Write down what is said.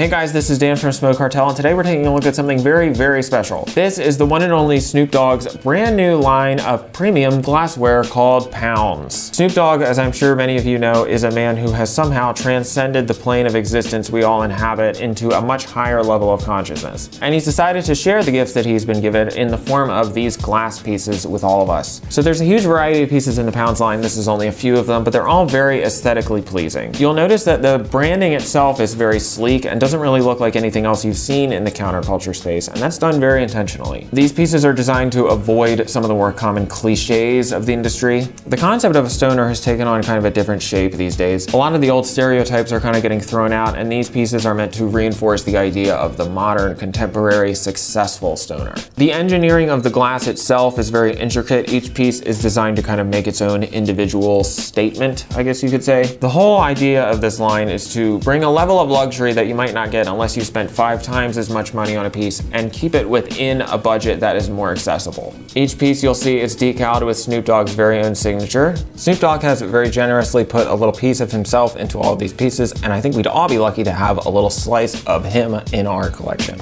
Hey guys, this is Dan from Smoke Cartel, and today we're taking a look at something very, very special. This is the one and only Snoop Dogg's brand new line of premium glassware called Pounds. Snoop Dogg, as I'm sure many of you know, is a man who has somehow transcended the plane of existence we all inhabit into a much higher level of consciousness. And he's decided to share the gifts that he's been given in the form of these glass pieces with all of us. So there's a huge variety of pieces in the Pounds line. This is only a few of them, but they're all very aesthetically pleasing. You'll notice that the branding itself is very sleek and doesn't doesn't really look like anything else you've seen in the counterculture space, and that's done very intentionally. These pieces are designed to avoid some of the more common cliches of the industry. The concept of a stoner has taken on kind of a different shape these days. A lot of the old stereotypes are kind of getting thrown out, and these pieces are meant to reinforce the idea of the modern, contemporary, successful stoner. The engineering of the glass itself is very intricate. Each piece is designed to kind of make its own individual statement, I guess you could say. The whole idea of this line is to bring a level of luxury that you might not not get unless you spent five times as much money on a piece and keep it within a budget that is more accessible. Each piece you'll see is decaled with Snoop Dogg's very own signature. Snoop Dogg has very generously put a little piece of himself into all of these pieces and I think we'd all be lucky to have a little slice of him in our collection.